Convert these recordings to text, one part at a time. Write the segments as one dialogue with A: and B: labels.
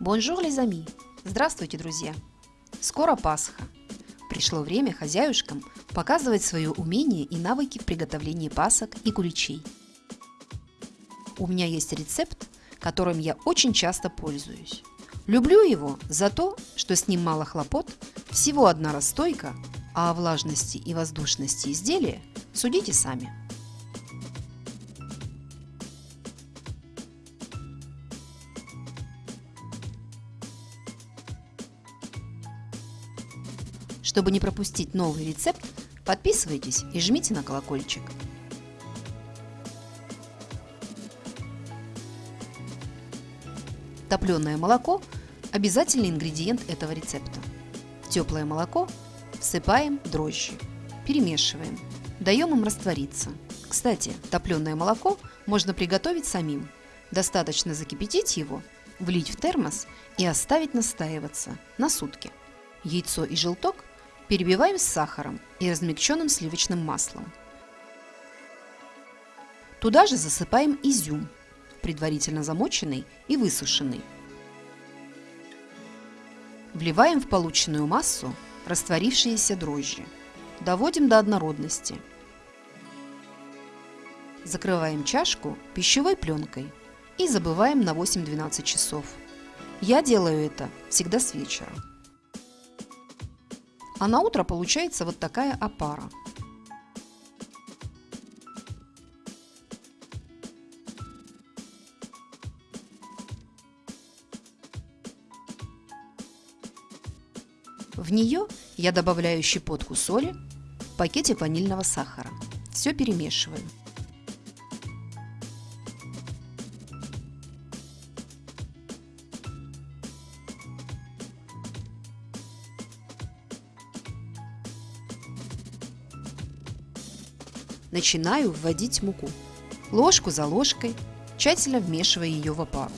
A: Bonjour, les amis! Здравствуйте, друзья! Скоро Пасха. Пришло время хозяюшкам показывать свое умение и навыки в приготовлении пасок и куличей. У меня есть рецепт, которым я очень часто пользуюсь. Люблю его за то, что с ним мало хлопот, всего одна расстойка, а о влажности и воздушности изделия судите сами. Чтобы не пропустить новый рецепт, подписывайтесь и жмите на колокольчик. Топленое молоко – обязательный ингредиент этого рецепта. В теплое молоко всыпаем дрожжи, перемешиваем, даем им раствориться. Кстати, топленое молоко можно приготовить самим. Достаточно закипятить его, влить в термос и оставить настаиваться на сутки. Яйцо и желток перебиваем с сахаром и размягченным сливочным маслом. Туда же засыпаем изюм, предварительно замоченный и высушенный. Вливаем в полученную массу растворившиеся дрожжи. Доводим до однородности. Закрываем чашку пищевой пленкой и забываем на 8-12 часов. Я делаю это всегда с вечера. А на утро получается вот такая опара. В нее я добавляю щепотку соли, пакетик ванильного сахара. Все перемешиваю. Начинаю вводить муку. Ложку за ложкой, тщательно вмешивая ее в опару.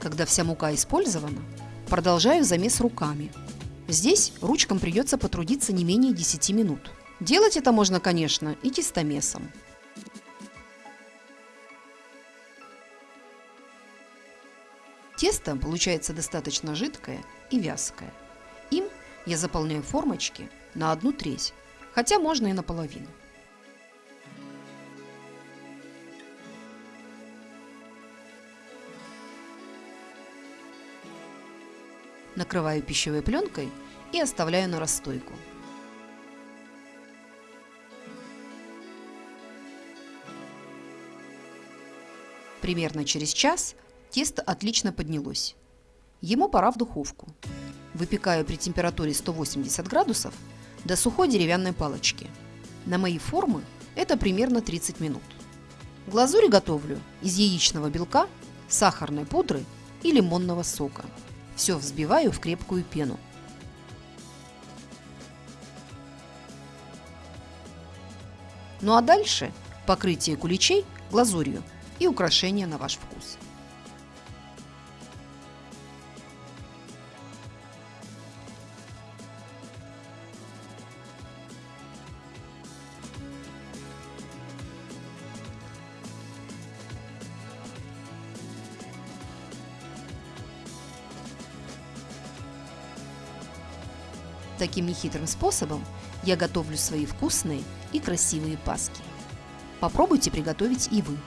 A: Когда вся мука использована, продолжаю замес руками. Здесь ручкам придется потрудиться не менее 10 минут. Делать это можно, конечно, и тестомесом. Тесто получается достаточно жидкое и вязкое. Им я заполняю формочки на одну треть, хотя можно и наполовину. Накрываю пищевой пленкой и оставляю на расстойку. Примерно через час Тесто отлично поднялось. Ему пора в духовку. Выпекаю при температуре 180 градусов до сухой деревянной палочки. На мои формы это примерно 30 минут. Глазурь готовлю из яичного белка, сахарной пудры и лимонного сока. Все взбиваю в крепкую пену. Ну а дальше покрытие куличей глазурью и украшения на ваш вкус. Таким нехитрым способом я готовлю свои вкусные и красивые паски. Попробуйте приготовить и вы.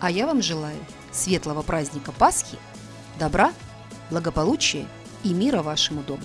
A: А я вам желаю светлого праздника Пасхи, добра, благополучия и мира вашему дому.